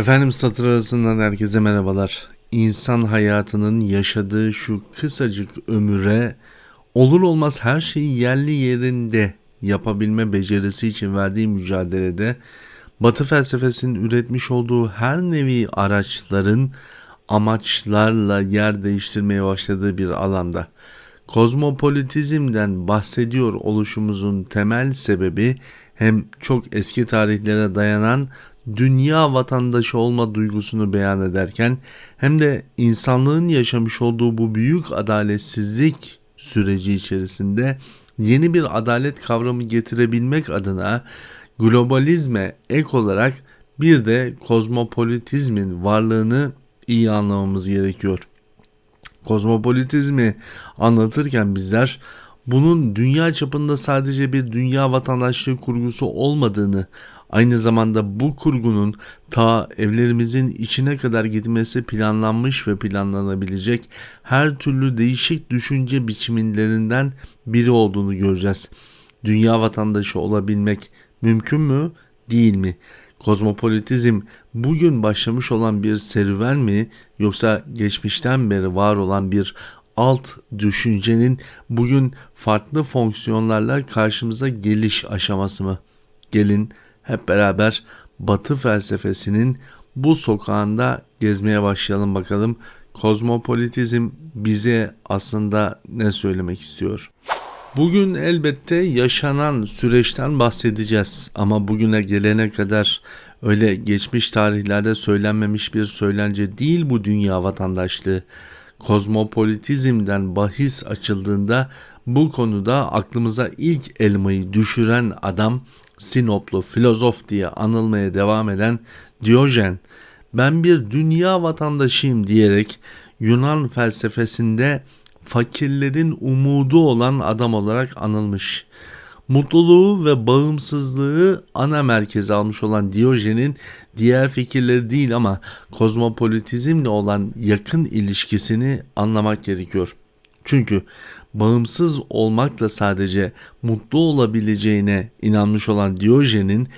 Efendim satır arasından herkese merhabalar. İnsan hayatının yaşadığı şu kısacık ömüre olur olmaz her şeyi yerli yerinde yapabilme becerisi için verdiği mücadelede Batı felsefesinin üretmiş olduğu her nevi araçların amaçlarla yer değiştirmeye başladığı bir alanda kozmopolitizmden bahsediyor oluşumuzun temel sebebi hem çok eski tarihlere dayanan dünya vatandaşı olma duygusunu beyan ederken hem de insanlığın yaşamış olduğu bu büyük adaletsizlik süreci içerisinde yeni bir adalet kavramı getirebilmek adına globalizme ek olarak bir de kozmopolitizmin varlığını iyi anlamamız gerekiyor. Kozmopolitizmi anlatırken bizler bunun dünya çapında sadece bir dünya vatandaşlığı kurgusu olmadığını, aynı zamanda bu kurgunun ta evlerimizin içine kadar gitmesi planlanmış ve planlanabilecek her türlü değişik düşünce biçimlerinden biri olduğunu göreceğiz. Dünya vatandaşı olabilmek mümkün mü, değil mi? Kozmopolitizm bugün başlamış olan bir serüven mi yoksa geçmişten beri var olan bir alt düşüncenin bugün farklı fonksiyonlarla karşımıza geliş aşaması mı? Gelin hep beraber Batı felsefesinin bu sokağında gezmeye başlayalım bakalım. Kozmopolitizm bize aslında ne söylemek istiyor? Bugün elbette yaşanan süreçten bahsedeceğiz ama bugüne gelene kadar öyle geçmiş tarihlerde söylenmemiş bir söylence değil bu dünya vatandaşlığı. Kozmopolitizmden bahis açıldığında bu konuda aklımıza ilk elmayı düşüren adam Sinoplu filozof diye anılmaya devam eden Diyojen. Ben bir dünya vatandaşıyım diyerek Yunan felsefesinde fakirlerin umudu olan adam olarak anılmış. Mutluluğu ve bağımsızlığı ana merkeze almış olan Diyojen'in diğer fikirleri değil ama kozmopolitizmle olan yakın ilişkisini anlamak gerekiyor. Çünkü bağımsız olmakla sadece mutlu olabileceğine inanmış olan Diyojen'in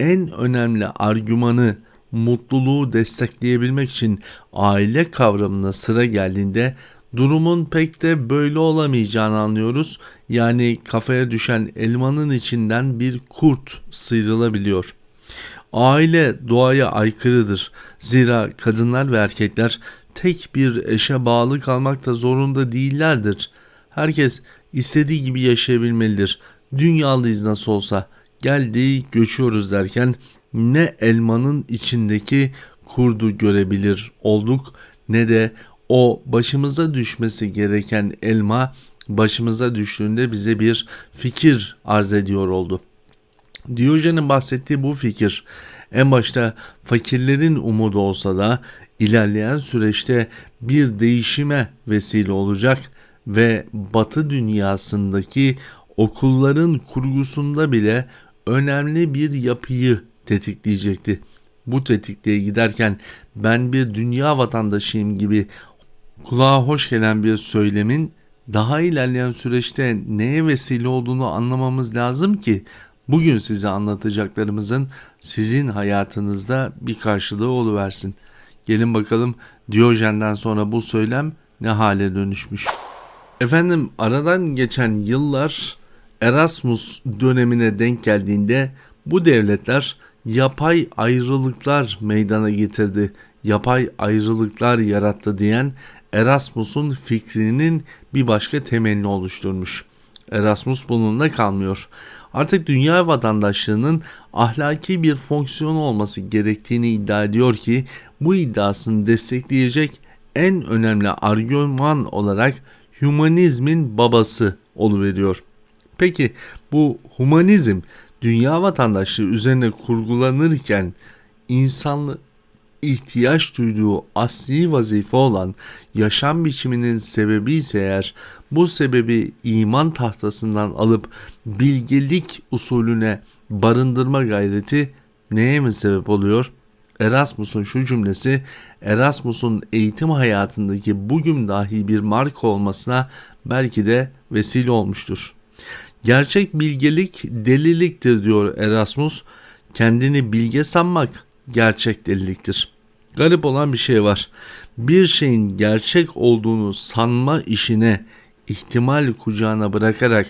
en önemli argümanı mutluluğu destekleyebilmek için aile kavramına sıra geldiğinde durumun pek de böyle olamayacağını anlıyoruz. Yani kafaya düşen elmanın içinden bir kurt sıyrılabiliyor. Aile doğaya aykırıdır. Zira kadınlar ve erkekler tek bir eşe bağlı kalmakta zorunda değillerdir. Herkes istediği gibi yaşayabilmelidir. Dünyalıyız nasıl olsa. Geldi göçüyoruz derken ne elmanın içindeki kurdu görebilir olduk ne de o başımıza düşmesi gereken elma başımıza düştüğünde bize bir fikir arz ediyor oldu. Diyojen'in bahsettiği bu fikir en başta fakirlerin umudu olsa da ilerleyen süreçte bir değişime vesile olacak ve Batı dünyasındaki okulların kurgusunda bile önemli bir yapıyı tetikleyecekti. Bu tetikliğe giderken ben bir dünya vatandaşıyım gibi kulağa hoş gelen bir söylemin daha ilerleyen süreçte neye vesile olduğunu anlamamız lazım ki bugün size anlatacaklarımızın sizin hayatınızda bir karşılığı oluversin. Gelin bakalım Diyojen'den sonra bu söylem ne hale dönüşmüş. Efendim aradan geçen yıllar Erasmus dönemine denk geldiğinde bu devletler yapay ayrılıklar meydana getirdi, yapay ayrılıklar yarattı diyen Erasmus'un fikrinin bir başka temelini oluşturmuş. Erasmus bununla kalmıyor. Artık dünya vatandaşlığının ahlaki bir fonksiyon olması gerektiğini iddia ediyor ki bu iddiasını destekleyecek en önemli argüman olarak humanizmin babası oluveriyor. Peki bu humanizm dünya vatandaşlığı üzerine kurgulanırken insanlı ihtiyaç duyduğu asli vazife olan yaşam biçiminin sebebi ise eğer bu sebebi iman tahtasından alıp bilgelik usulüne barındırma gayreti neye mi sebep oluyor? Erasmus'un şu cümlesi Erasmus'un eğitim hayatındaki bugün dahi bir marka olmasına belki de vesile olmuştur. Gerçek bilgelik deliliktir diyor Erasmus. Kendini bilge sanmak gerçek deliliktir. Garip olan bir şey var. Bir şeyin gerçek olduğunu sanma işine ihtimal kucağına bırakarak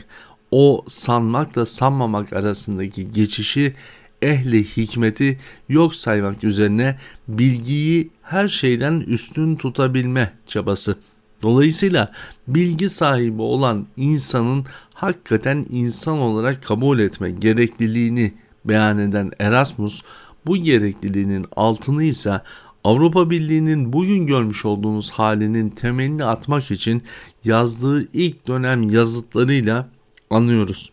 o sanmakla sanmamak arasındaki geçişi ehli hikmeti yok saymak üzerine bilgiyi her şeyden üstün tutabilme çabası. Dolayısıyla bilgi sahibi olan insanın hakikaten insan olarak kabul etme gerekliliğini beyan eden Erasmus bu gerekliliğinin altını ise Avrupa Birliği'nin bugün görmüş olduğumuz halinin temelini atmak için yazdığı ilk dönem yazıtlarıyla anlıyoruz.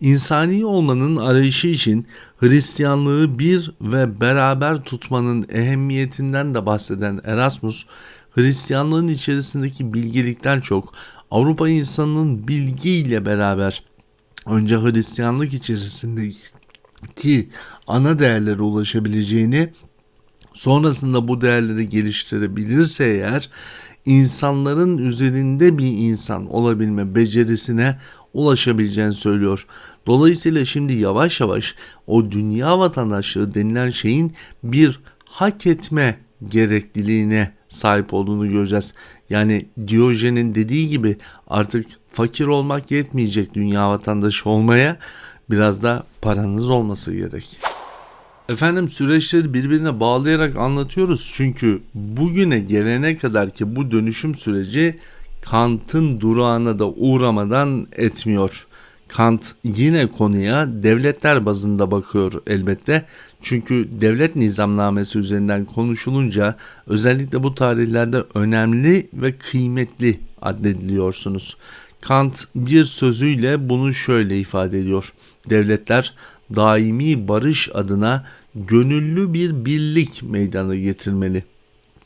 İnsani olmanın arayışı için Hristiyanlığı bir ve beraber tutmanın ehemmiyetinden de bahseden Erasmus, Hristiyanlığın içerisindeki bilgelikten çok Avrupa insanının bilgiyle beraber önce Hristiyanlık içerisindeki ana değerlere ulaşabileceğini sonrasında bu değerleri geliştirebilirse eğer insanların üzerinde bir insan olabilme becerisine ulaşabileceğini söylüyor. Dolayısıyla şimdi yavaş yavaş o dünya vatandaşlığı denilen şeyin bir hak etme gerekliliğine sahip olduğunu göreceğiz. Yani Diyojen'in dediği gibi artık fakir olmak yetmeyecek dünya vatandaşı olmaya biraz da paranız olması gerek. Efendim süreçleri birbirine bağlayarak anlatıyoruz çünkü bugüne gelene kadar ki bu dönüşüm süreci Kant'ın durağına da uğramadan etmiyor. Kant yine konuya devletler bazında bakıyor elbette. Çünkü devlet nizamnamesi üzerinden konuşulunca özellikle bu tarihlerde önemli ve kıymetli addediliyorsunuz. Kant bir sözüyle bunu şöyle ifade ediyor. Devletler daimi barış adına gönüllü bir birlik meydana getirmeli.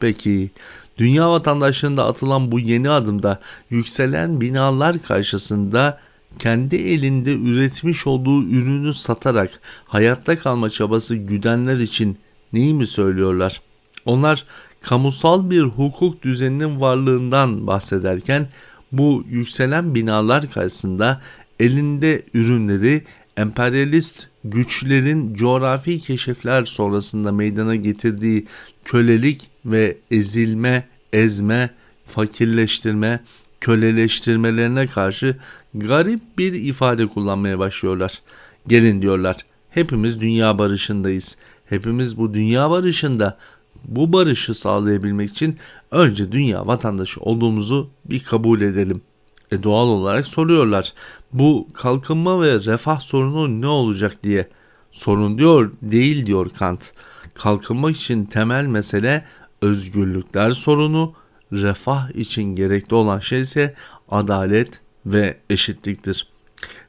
Peki dünya vatandaşlığında atılan bu yeni adımda yükselen binalar karşısında kendi elinde üretmiş olduğu ürünü satarak hayatta kalma çabası güdenler için neyi mi söylüyorlar? Onlar kamusal bir hukuk düzeninin varlığından bahsederken bu yükselen binalar karşısında elinde ürünleri emperyalist güçlerin coğrafi keşifler sonrasında meydana getirdiği kölelik ve ezilme, ezme, fakirleştirme, köleleştirmelerine karşı garip bir ifade kullanmaya başlıyorlar. Gelin diyorlar. Hepimiz dünya barışındayız. Hepimiz bu dünya barışında bu barışı sağlayabilmek için önce dünya vatandaşı olduğumuzu bir kabul edelim. E doğal olarak soruyorlar. Bu kalkınma ve refah sorunu ne olacak diye. Sorun diyor değil diyor Kant. Kalkınmak için temel mesele özgürlükler sorunu, refah için gerekli olan şey ise adalet ve eşitliktir.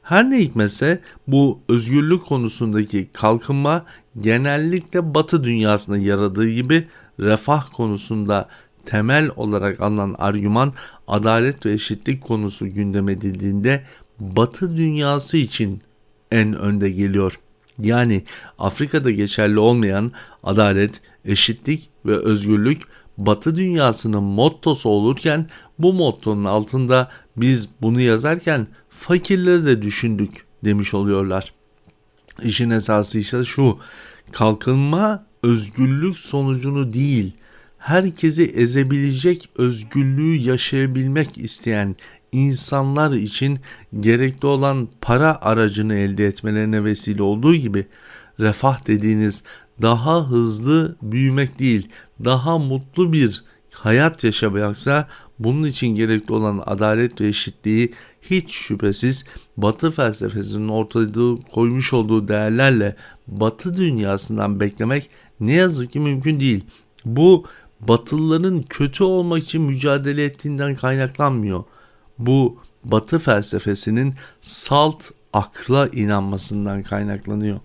Her ne hikmetse bu özgürlük konusundaki kalkınma genellikle batı dünyasında yaradığı gibi refah konusunda temel olarak alınan argüman adalet ve eşitlik konusu gündem edildiğinde batı dünyası için en önde geliyor. Yani Afrika'da geçerli olmayan adalet, eşitlik ve özgürlük Batı dünyasının mottosu olurken bu mottonun altında biz bunu yazarken fakirleri de düşündük demiş oluyorlar. İşin esası işte şu kalkınma özgürlük sonucunu değil herkesi ezebilecek özgürlüğü yaşayabilmek isteyen insanlar için gerekli olan para aracını elde etmelerine vesile olduğu gibi refah dediğiniz daha hızlı büyümek değil, daha mutlu bir hayat yaşamayaksa bunun için gerekli olan adalet ve eşitliği hiç şüphesiz Batı felsefesinin ortaya koymuş olduğu değerlerle Batı dünyasından beklemek ne yazık ki mümkün değil. Bu Batılıların kötü olmak için mücadele ettiğinden kaynaklanmıyor. Bu Batı felsefesinin salt akla inanmasından kaynaklanıyor.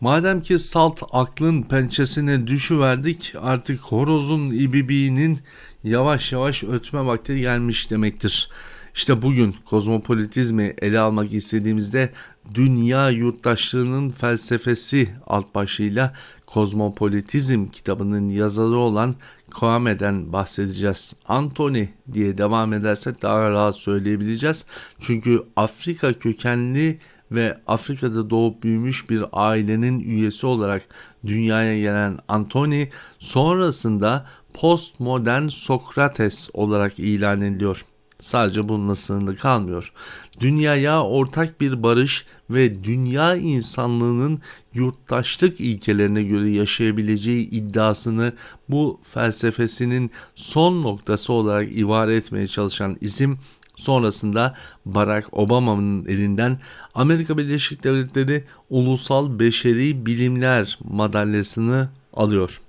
Madem ki salt aklın pençesine düşüverdik artık horozun ibibiğinin yavaş yavaş ötme vakti gelmiş demektir. İşte bugün kozmopolitizmi ele almak istediğimizde dünya yurttaşlığının felsefesi alt başlığıyla kozmopolitizm kitabının yazarı olan Kwame'den bahsedeceğiz. Anthony diye devam edersek daha rahat söyleyebileceğiz. Çünkü Afrika kökenli ve Afrika'da doğup büyümüş bir ailenin üyesi olarak dünyaya gelen Antony sonrasında postmodern Sokrates olarak ilan ediliyor. Sadece bununla sınırlı kalmıyor. Dünyaya ortak bir barış ve dünya insanlığının yurttaşlık ilkelerine göre yaşayabileceği iddiasını bu felsefesinin son noktası olarak ibare etmeye çalışan isim sonrasında Barack Obama'nın elinden Amerika Birleşik Devletleri Ulusal Beşeri Bilimler madalyasını alıyor.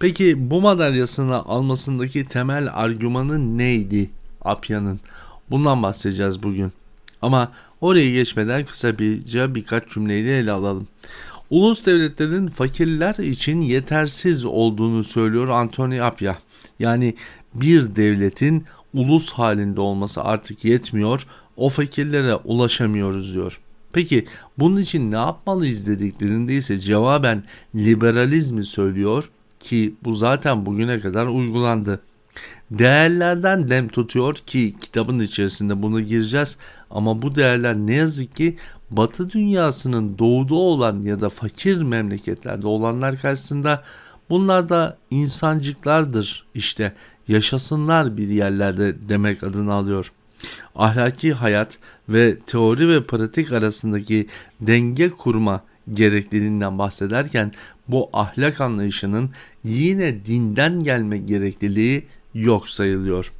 Peki bu madalyasını almasındaki temel argümanı neydi Apya'nın? Bundan bahsedeceğiz bugün. Ama oraya geçmeden kısa birce birkaç cümleyle ele alalım. Ulus devletlerin fakirler için yetersiz olduğunu söylüyor Anthony Apya. Yani bir devletin ulus halinde olması artık yetmiyor. O fakirlere ulaşamıyoruz diyor. Peki bunun için ne yapmalıyız dediklerinde ise cevaben liberalizmi söylüyor ki bu zaten bugüne kadar uygulandı. Değerlerden dem tutuyor ki kitabın içerisinde bunu gireceğiz ama bu değerler ne yazık ki Batı dünyasının doğuda olan ya da fakir memleketlerde olanlar karşısında bunlar da insancıklardır işte yaşasınlar bir yerlerde demek adını alıyor. Ahlaki hayat ve teori ve pratik arasındaki denge kurma gerekliliğinden bahsederken bu ahlak anlayışının yine dinden gelme gerekliliği yok sayılıyor.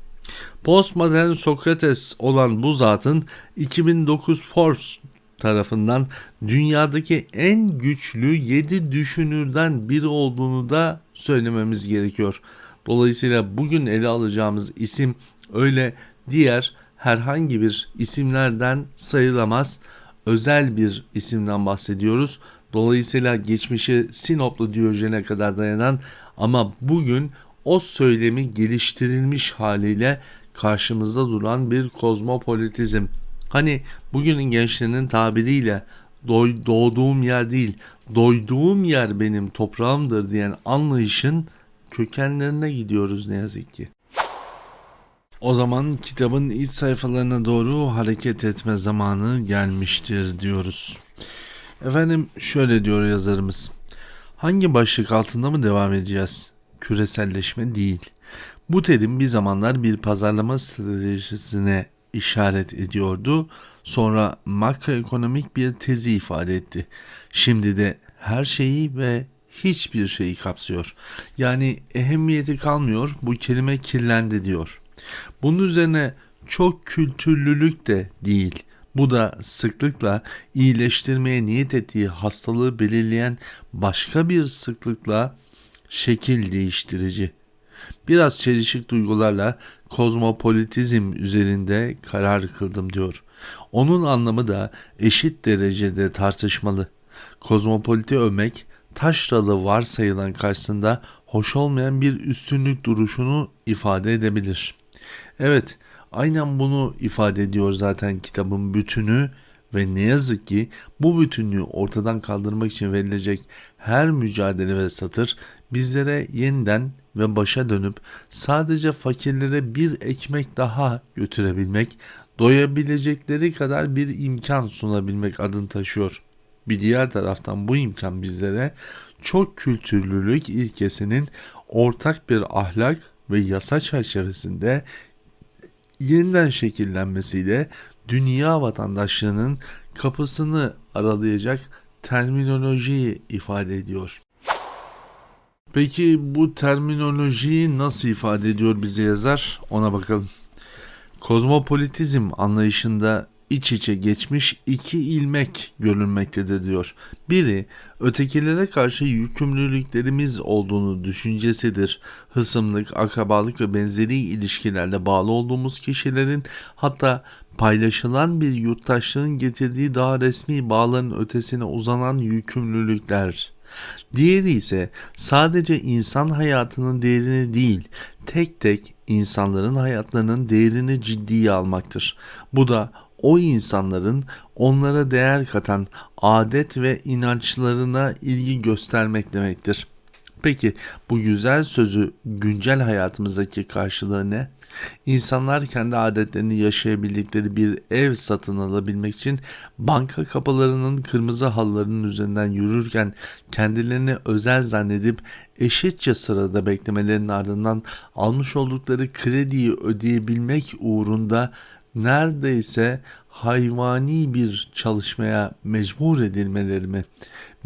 Postmodern Sokrates olan bu zatın 2009 Forbes tarafından dünyadaki en güçlü 7 düşünürden biri olduğunu da söylememiz gerekiyor. Dolayısıyla bugün ele alacağımız isim öyle diğer herhangi bir isimlerden sayılamaz. Özel bir isimden bahsediyoruz. Dolayısıyla geçmişi Sinoplu Diyojen'e kadar dayanan ama bugün o söylemi geliştirilmiş haliyle karşımızda duran bir kozmopolitizm. Hani bugünün gençlerinin tabiriyle doğduğum yer değil, doyduğum yer benim toprağımdır diyen anlayışın kökenlerine gidiyoruz ne yazık ki. O zaman kitabın iç sayfalarına doğru hareket etme zamanı gelmiştir diyoruz. Efendim şöyle diyor yazarımız. Hangi başlık altında mı devam edeceğiz? Küreselleşme değil. Bu terim bir zamanlar bir pazarlama stratejisine işaret ediyordu. Sonra makroekonomik bir tezi ifade etti. Şimdi de her şeyi ve hiçbir şeyi kapsıyor. Yani ehemmiyeti kalmıyor bu kelime kirlendi diyor. Bunun üzerine çok kültürlülük de değil. Bu da sıklıkla iyileştirmeye niyet ettiği hastalığı belirleyen başka bir sıklıkla şekil değiştirici. Biraz çelişik duygularla kozmopolitizm üzerinde karar kıldım diyor. Onun anlamı da eşit derecede tartışmalı. Kozmopoliti övmek taşralı varsayılan karşısında hoş olmayan bir üstünlük duruşunu ifade edebilir. Evet, aynen bunu ifade ediyor zaten kitabın bütünü ve ne yazık ki bu bütünlüğü ortadan kaldırmak için verilecek her mücadele ve satır bizlere yeniden ve başa dönüp sadece fakirlere bir ekmek daha götürebilmek, doyabilecekleri kadar bir imkan sunabilmek adını taşıyor. Bir diğer taraftan bu imkan bizlere çok kültürlülük ilkesinin ortak bir ahlak ve yasa çerçevesinde yeniden şekillenmesiyle dünya vatandaşlığının kapısını aralayacak terminolojiyi ifade ediyor. Peki bu terminolojiyi nasıl ifade ediyor bize yazar? Ona bakalım. Kozmopolitizm anlayışında iç içe geçmiş iki ilmek görülmektedir diyor. Biri ötekilere karşı yükümlülüklerimiz olduğunu düşüncesidir. Hısımlık, akrabalık ve benzeri ilişkilerle bağlı olduğumuz kişilerin hatta paylaşılan bir yurttaşlığın getirdiği daha resmi bağların ötesine uzanan yükümlülükler. Diğeri ise sadece insan hayatının değerini değil, tek tek insanların hayatlarının değerini ciddiye almaktır. Bu da o insanların onlara değer katan adet ve inançlarına ilgi göstermek demektir. Peki bu güzel sözü güncel hayatımızdaki karşılığı ne? İnsanlar kendi adetlerini yaşayabildikleri bir ev satın alabilmek için banka kapılarının kırmızı halılarının üzerinden yürürken kendilerini özel zannedip eşitçe sırada beklemelerinin ardından almış oldukları krediyi ödeyebilmek uğrunda neredeyse hayvani bir çalışmaya mecbur edilmeleri mi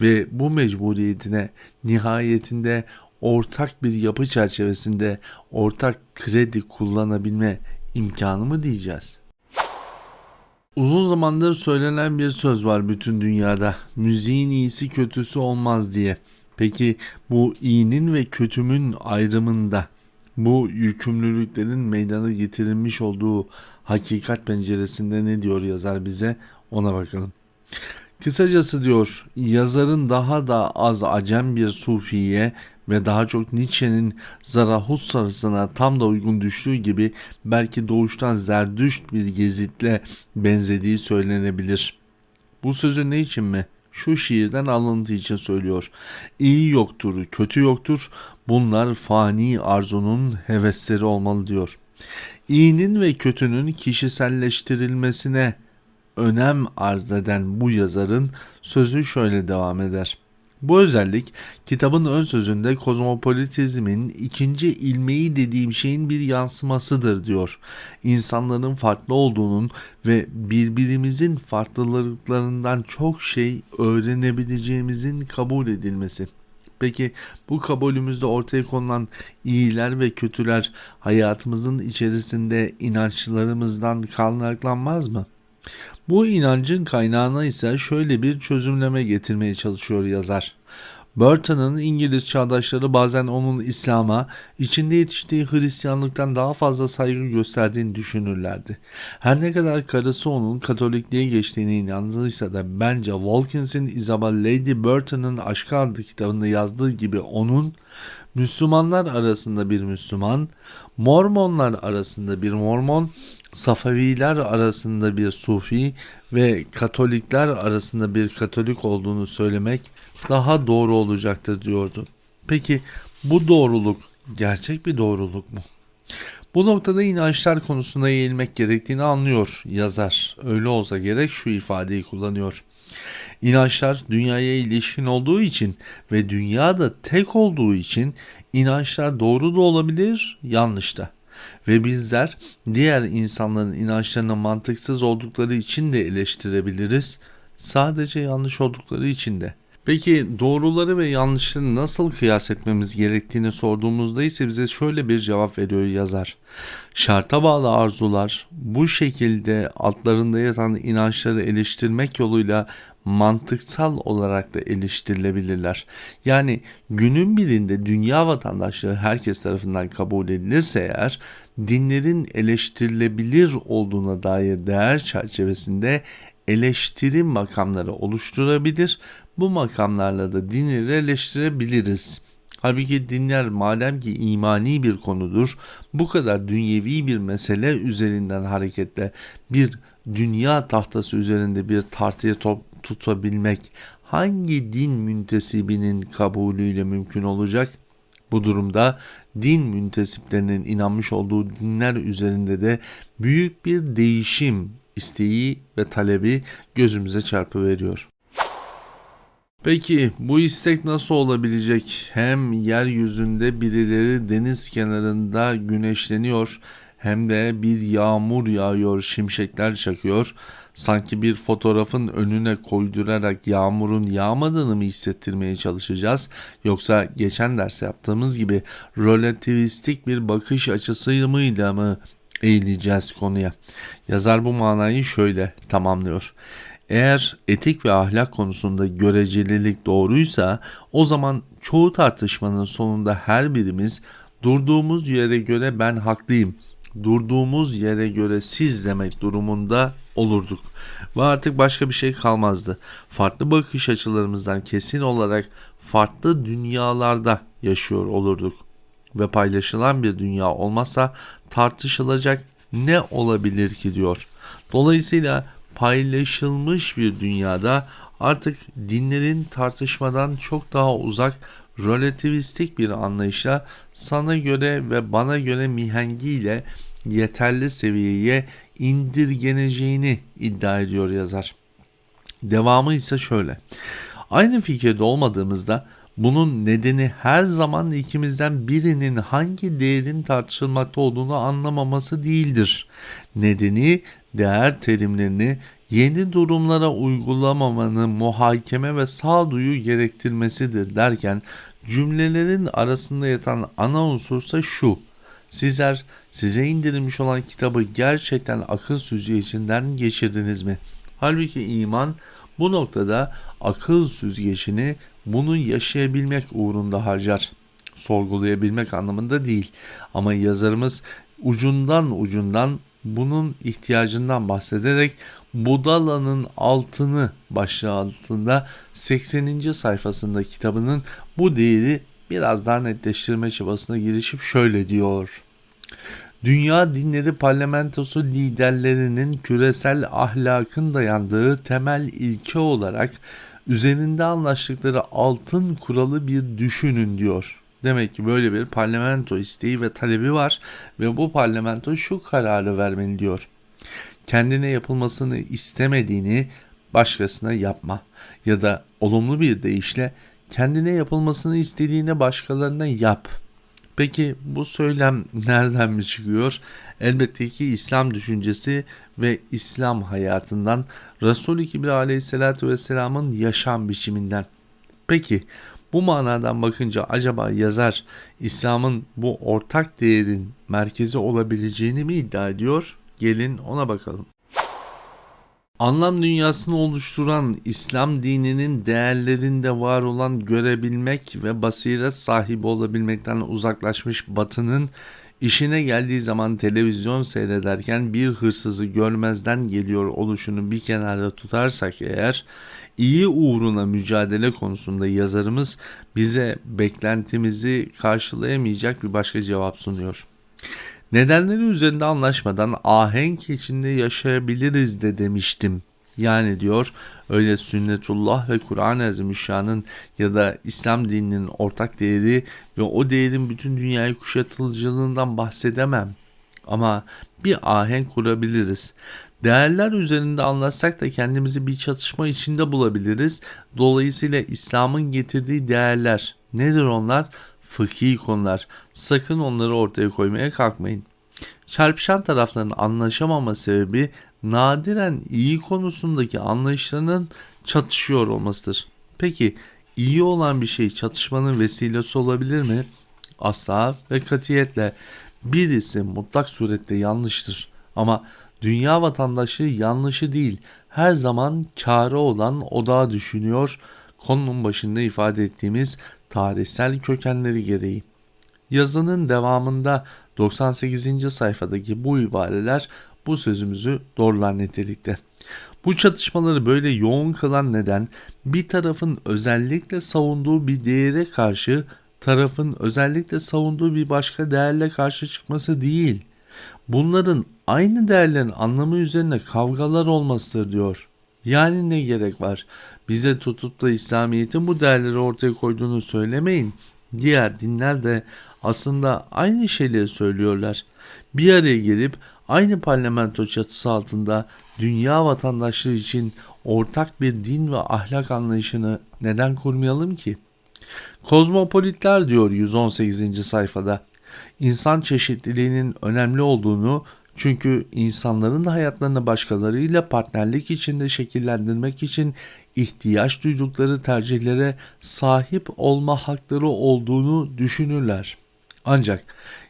ve bu mecburiyetine nihayetinde ortak bir yapı çerçevesinde ortak kredi kullanabilme imkanı mı diyeceğiz? Uzun zamandır söylenen bir söz var bütün dünyada. Müziğin iyisi kötüsü olmaz diye. Peki bu iyinin ve kötümün ayrımında bu yükümlülüklerin meydana getirilmiş olduğu hakikat penceresinde ne diyor yazar bize ona bakalım. Kısacası diyor yazarın daha da az acem bir sufiye ve daha çok Nietzsche'nin Zarathusтрa'sına tam da uygun düştüğü gibi belki doğuştan zerdüşt bir gezitle benzediği söylenebilir. Bu sözü ne için mi? Şu şiirden alıntı için söylüyor. İyi yoktur, kötü yoktur. Bunlar fani arzunun hevesleri olmalı diyor. İyinin ve kötünün kişiselleştirilmesine önem arz eden bu yazarın sözü şöyle devam eder. Bu özellik kitabın ön sözünde kozmopolitizmin ikinci ilmeği dediğim şeyin bir yansımasıdır diyor. İnsanların farklı olduğunun ve birbirimizin farklılıklarından çok şey öğrenebileceğimizin kabul edilmesi. Peki bu kabulümüzde ortaya konulan iyiler ve kötüler hayatımızın içerisinde inançlarımızdan kaynaklanmaz mı? Bu inancın kaynağına ise şöyle bir çözümleme getirmeye çalışıyor yazar. Burton'ın İngiliz çağdaşları bazen onun İslam'a, içinde yetiştiği Hristiyanlıktan daha fazla saygı gösterdiğini düşünürlerdi. Her ne kadar karısı onun Katolikliğe geçtiğine inandıysa da bence Wilkins'in Isabel Lady Burton'ın Aşkı adlı kitabında yazdığı gibi onun Müslümanlar arasında bir Müslüman, Mormonlar arasında bir Mormon, Safaviler arasında bir Sufi ve Katolikler arasında bir Katolik olduğunu söylemek daha doğru olacaktır diyordu. Peki bu doğruluk gerçek bir doğruluk mu? Bu noktada inançlar konusuna eğilmek gerektiğini anlıyor yazar. Öyle olsa gerek şu ifadeyi kullanıyor. İnançlar dünyaya ilişkin olduğu için ve dünyada tek olduğu için inançlar doğru da olabilir, yanlış da. Ve bizler diğer insanların inançlarına mantıksız oldukları için de eleştirebiliriz. Sadece yanlış oldukları için de. Peki doğruları ve yanlışları nasıl kıyas etmemiz gerektiğini sorduğumuzda ise bize şöyle bir cevap veriyor yazar. Şarta bağlı arzular bu şekilde altlarında yatan inançları eleştirmek yoluyla mantıksal olarak da eleştirilebilirler. Yani günün birinde dünya vatandaşlığı herkes tarafından kabul edilirse eğer dinlerin eleştirilebilir olduğuna dair değer çerçevesinde eleştiri makamları oluşturabilir. Bu makamlarla da dinleri eleştirebiliriz. Halbuki dinler madem ki imani bir konudur, bu kadar dünyevi bir mesele üzerinden hareketle bir dünya tahtası üzerinde bir tartıya tutabilmek hangi din müntesibinin kabulüyle mümkün olacak? Bu durumda din müntesiplerinin inanmış olduğu dinler üzerinde de büyük bir değişim isteği ve talebi gözümüze çarpıveriyor. Peki bu istek nasıl olabilecek? Hem yeryüzünde birileri deniz kenarında güneşleniyor hem de bir yağmur yağıyor, şimşekler çakıyor. Sanki bir fotoğrafın önüne koydurarak yağmurun yağmadığını mı hissettirmeye çalışacağız? Yoksa geçen ders yaptığımız gibi relativistik bir bakış açısıyla mı eğileceğiz konuya? Yazar bu manayı şöyle tamamlıyor. Eğer etik ve ahlak konusunda görecelilik doğruysa o zaman çoğu tartışmanın sonunda her birimiz durduğumuz yere göre ben haklıyım durduğumuz yere göre siz demek durumunda olurduk. Ve artık başka bir şey kalmazdı. Farklı bakış açılarımızdan kesin olarak farklı dünyalarda yaşıyor olurduk. Ve paylaşılan bir dünya olmazsa tartışılacak ne olabilir ki diyor. Dolayısıyla paylaşılmış bir dünyada artık dinlerin tartışmadan çok daha uzak relativistik bir anlayışla sana göre ve bana göre mihengiyle yeterli seviyeye indirgeneceğini iddia ediyor yazar. Devamı ise şöyle. Aynı fikirde olmadığımızda bunun nedeni her zaman ikimizden birinin hangi değerin tartışılmakta olduğunu anlamaması değildir. Nedeni değer terimlerini yeni durumlara uygulamamanın muhakeme ve sağduyu gerektirmesidir derken cümlelerin arasında yatan ana unsursa şu. Sizler size indirilmiş olan kitabı gerçekten akıl süzgecinden geçirdiniz mi? Halbuki iman bu noktada akıl süzgecini bunu yaşayabilmek uğrunda harcar. Sorgulayabilmek anlamında değil. Ama yazarımız ucundan ucundan bunun ihtiyacından bahsederek Budala'nın altını başlığı altında 80. sayfasında kitabının bu değeri biraz daha netleştirme çabasına girişip şöyle diyor. Dünya Dinleri Parlamentosu liderlerinin küresel ahlakın dayandığı temel ilke olarak üzerinde anlaştıkları altın kuralı bir düşünün diyor. Demek ki böyle bir parlamento isteği ve talebi var ve bu parlamento şu kararı vermeli diyor. Kendine yapılmasını istemediğini başkasına yapma ya da olumlu bir deyişle kendine yapılmasını istediğine başkalarına yap. Peki bu söylem nereden mi çıkıyor? Elbette ki İslam düşüncesi ve İslam hayatından Resul-i Kibir aleyhissalatü vesselamın yaşam biçiminden. Peki bu manadan bakınca acaba yazar İslam'ın bu ortak değerin merkezi olabileceğini mi iddia ediyor? Gelin ona bakalım. Anlam dünyasını oluşturan İslam dininin değerlerinde var olan görebilmek ve basiret sahibi olabilmekten uzaklaşmış batının işine geldiği zaman televizyon seyrederken bir hırsızı görmezden geliyor oluşunu bir kenarda tutarsak eğer iyi uğruna mücadele konusunda yazarımız bize beklentimizi karşılayamayacak bir başka cevap sunuyor. Nedenleri üzerinde anlaşmadan ahenk içinde yaşayabiliriz de demiştim. Yani diyor öyle sünnetullah ve Kur'an-ı Azimüşşan'ın ya da İslam dininin ortak değeri ve o değerin bütün dünyayı kuşatılıcılığından bahsedemem. Ama bir ahenk kurabiliriz. Değerler üzerinde anlatsak da kendimizi bir çatışma içinde bulabiliriz. Dolayısıyla İslam'ın getirdiği değerler nedir onlar? Fıkhi konular. Sakın onları ortaya koymaya kalkmayın. Çarpışan tarafların anlaşamama sebebi nadiren iyi konusundaki anlayışlarının çatışıyor olmasıdır. Peki iyi olan bir şey çatışmanın vesilesi olabilir mi? Asla ve katiyetle birisi mutlak surette yanlıştır. Ama dünya vatandaşı yanlışı değil her zaman karı olan odağı düşünüyor konunun başında ifade ettiğimiz tarihsel kökenleri gereği. Yazının devamında 98. sayfadaki bu ibareler bu sözümüzü doğrular nitelikte. Bu çatışmaları böyle yoğun kılan neden bir tarafın özellikle savunduğu bir değere karşı tarafın özellikle savunduğu bir başka değerle karşı çıkması değil. Bunların aynı değerlerin anlamı üzerine kavgalar olmasıdır diyor. Yani ne gerek var? Bize tutup da İslamiyet'in bu değerleri ortaya koyduğunu söylemeyin. Diğer dinler de aslında aynı şeyleri söylüyorlar. Bir araya gelip aynı parlamento çatısı altında dünya vatandaşlığı için ortak bir din ve ahlak anlayışını neden kurmayalım ki? Kozmopolitler diyor 118. sayfada. İnsan çeşitliliğinin önemli olduğunu çünkü insanların da hayatlarını başkalarıyla partnerlik içinde şekillendirmek için ihtiyaç duydukları tercihlere sahip olma hakları olduğunu düşünürler. Ancak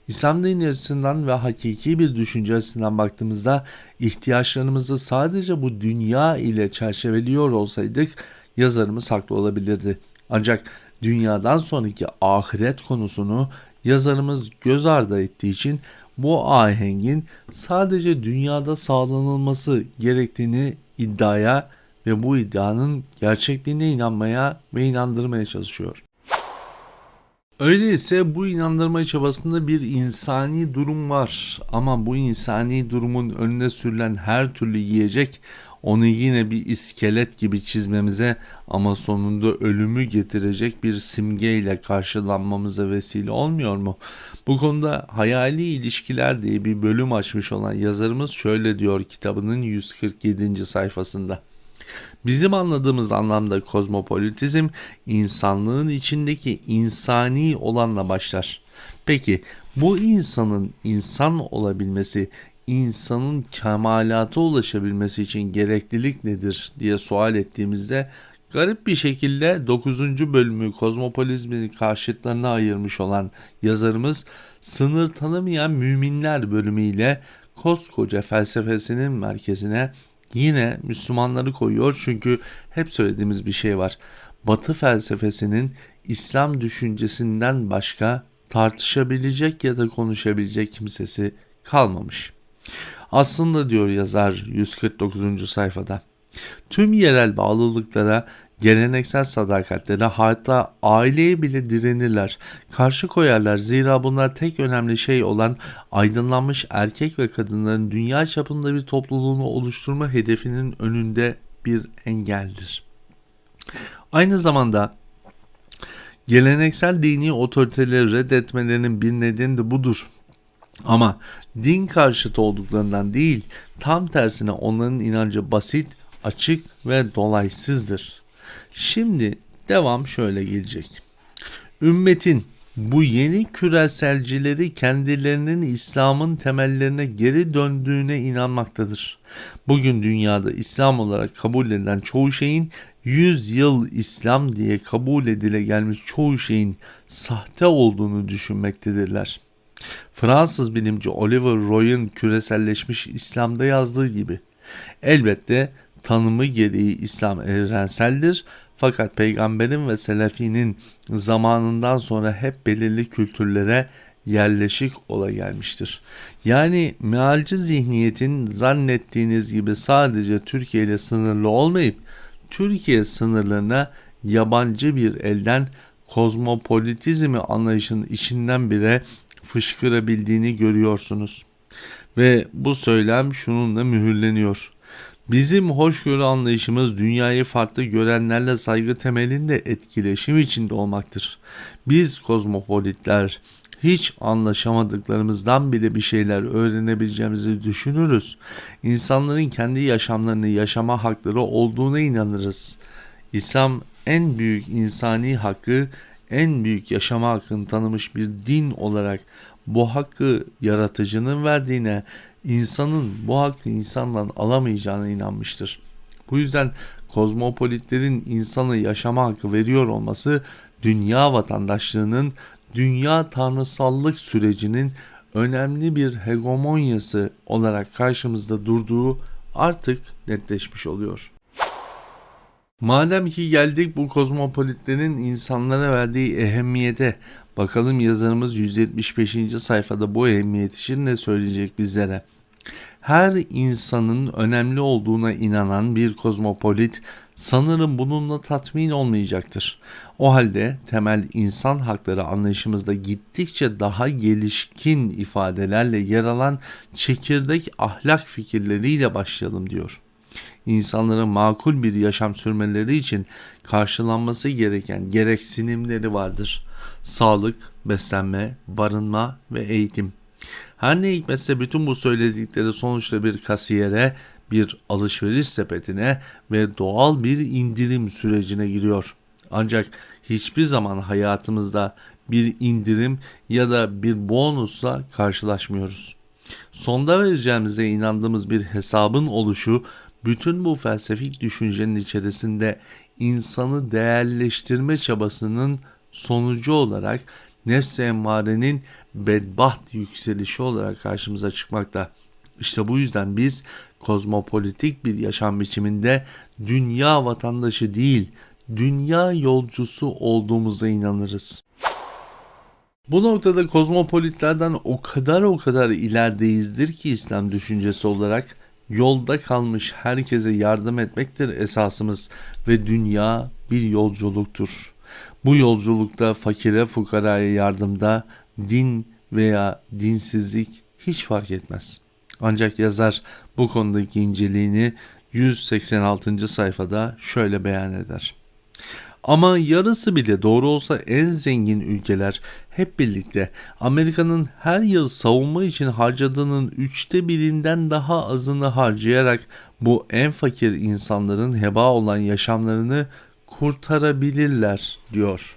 İslam dini açısından ve hakiki bir düşünce açısından baktığımızda ihtiyaçlarımızı sadece bu dünya ile çerçeveliyor olsaydık yazarımız haklı olabilirdi. Ancak dünyadan sonraki ahiret konusunu yazarımız göz ardı ettiği için bu ahengin sadece dünyada sağlanılması gerektiğini iddiaya ve bu iddianın gerçekliğine inanmaya ve inandırmaya çalışıyor. Öyleyse bu inandırma çabasında bir insani durum var ama bu insani durumun önüne sürülen her türlü yiyecek onu yine bir iskelet gibi çizmemize ama sonunda ölümü getirecek bir simgeyle karşılanmamıza vesile olmuyor mu? Bu konuda hayali ilişkiler diye bir bölüm açmış olan yazarımız şöyle diyor kitabının 147. sayfasında. Bizim anladığımız anlamda kozmopolitizm insanlığın içindeki insani olanla başlar. Peki bu insanın insan olabilmesi, insanın kemalata ulaşabilmesi için gereklilik nedir diye sual ettiğimizde garip bir şekilde 9. bölümü kozmopolizmin karşıtlarına ayırmış olan yazarımız sınır tanımayan müminler bölümüyle koskoca felsefesinin merkezine yine Müslümanları koyuyor çünkü hep söylediğimiz bir şey var. Batı felsefesinin İslam düşüncesinden başka tartışabilecek ya da konuşabilecek kimsesi kalmamış. Aslında diyor yazar 149. sayfada tüm yerel bağlılıklara geleneksel sadakatlere hatta aileye bile direnirler. Karşı koyarlar zira bunlar tek önemli şey olan aydınlanmış erkek ve kadınların dünya çapında bir topluluğunu oluşturma hedefinin önünde bir engeldir. Aynı zamanda geleneksel dini otoriteleri reddetmelerinin bir nedeni de budur. Ama din karşıtı olduklarından değil, tam tersine onların inancı basit, açık ve dolaysızdır. Şimdi devam şöyle gelecek. Ümmetin bu yeni küreselcileri kendilerinin İslam'ın temellerine geri döndüğüne inanmaktadır. Bugün dünyada İslam olarak kabul edilen çoğu şeyin 100 yıl İslam diye kabul edile gelmiş çoğu şeyin sahte olduğunu düşünmektedirler. Fransız bilimci Oliver Roy'un küreselleşmiş İslam'da yazdığı gibi elbette tanımı gereği İslam evrenseldir fakat peygamberin ve selefinin zamanından sonra hep belirli kültürlere yerleşik ola gelmiştir. Yani mealci zihniyetin zannettiğiniz gibi sadece Türkiye ile sınırlı olmayıp Türkiye sınırlarına yabancı bir elden kozmopolitizmi anlayışın içinden bile fışkırabildiğini görüyorsunuz. Ve bu söylem şununla mühürleniyor. Bizim hoşgörü anlayışımız dünyayı farklı görenlerle saygı temelinde etkileşim içinde olmaktır. Biz kozmopolitler hiç anlaşamadıklarımızdan bile bir şeyler öğrenebileceğimizi düşünürüz. İnsanların kendi yaşamlarını yaşama hakları olduğuna inanırız. İslam en büyük insani hakkı, en büyük yaşama hakkını tanımış bir din olarak bu hakkı yaratıcının verdiğine, insanın bu hakkı insandan alamayacağına inanmıştır. Bu yüzden kozmopolitlerin insanı yaşama hakkı veriyor olması dünya vatandaşlığının dünya tanrısallık sürecinin önemli bir hegemonyası olarak karşımızda durduğu artık netleşmiş oluyor. Madem ki geldik bu kozmopolitlerin insanlara verdiği ehemmiyete bakalım yazarımız 175. sayfada bu ehemmiyet için ne söyleyecek bizlere. Her insanın önemli olduğuna inanan bir kozmopolit sanırım bununla tatmin olmayacaktır. O halde temel insan hakları anlayışımızda gittikçe daha gelişkin ifadelerle yer alan çekirdek ahlak fikirleriyle başlayalım diyor insanların makul bir yaşam sürmeleri için karşılanması gereken gereksinimleri vardır. Sağlık, beslenme, barınma ve eğitim. Her ne hikmetse bütün bu söyledikleri sonuçta bir kasiyere, bir alışveriş sepetine ve doğal bir indirim sürecine giriyor. Ancak hiçbir zaman hayatımızda bir indirim ya da bir bonusla karşılaşmıyoruz. Sonda vereceğimize inandığımız bir hesabın oluşu bütün bu felsefik düşüncenin içerisinde insanı değerleştirme çabasının sonucu olarak nefs-i emmarenin bedbaht yükselişi olarak karşımıza çıkmakta. İşte bu yüzden biz kozmopolitik bir yaşam biçiminde dünya vatandaşı değil, dünya yolcusu olduğumuza inanırız. Bu noktada kozmopolitlerden o kadar o kadar ilerideyizdir ki İslam düşüncesi olarak yolda kalmış herkese yardım etmektir esasımız ve dünya bir yolculuktur. Bu yolculukta fakire fukaraya yardımda din veya dinsizlik hiç fark etmez. Ancak yazar bu konudaki inceliğini 186. sayfada şöyle beyan eder. Ama yarısı bile doğru olsa en zengin ülkeler hep birlikte Amerika'nın her yıl savunma için harcadığının üçte birinden daha azını harcayarak bu en fakir insanların heba olan yaşamlarını kurtarabilirler diyor.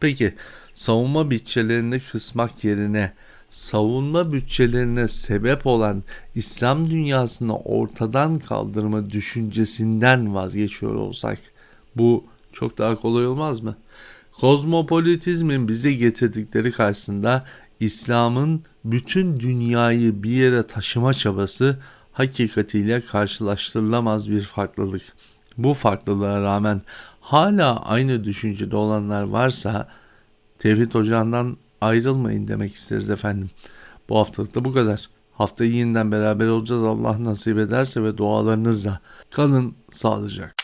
Peki savunma bütçelerini kısmak yerine savunma bütçelerine sebep olan İslam dünyasını ortadan kaldırma düşüncesinden vazgeçiyor olsak bu çok daha kolay olmaz mı? Kozmopolitizmin bize getirdikleri karşısında İslam'ın bütün dünyayı bir yere taşıma çabası hakikatiyle karşılaştırılamaz bir farklılık. Bu farklılığa rağmen hala aynı düşüncede olanlar varsa Tevhid Ocağı'ndan ayrılmayın demek isteriz efendim. Bu haftalık da bu kadar. Haftayı yeniden beraber olacağız Allah nasip ederse ve dualarınızla. Kalın sağlıcakla.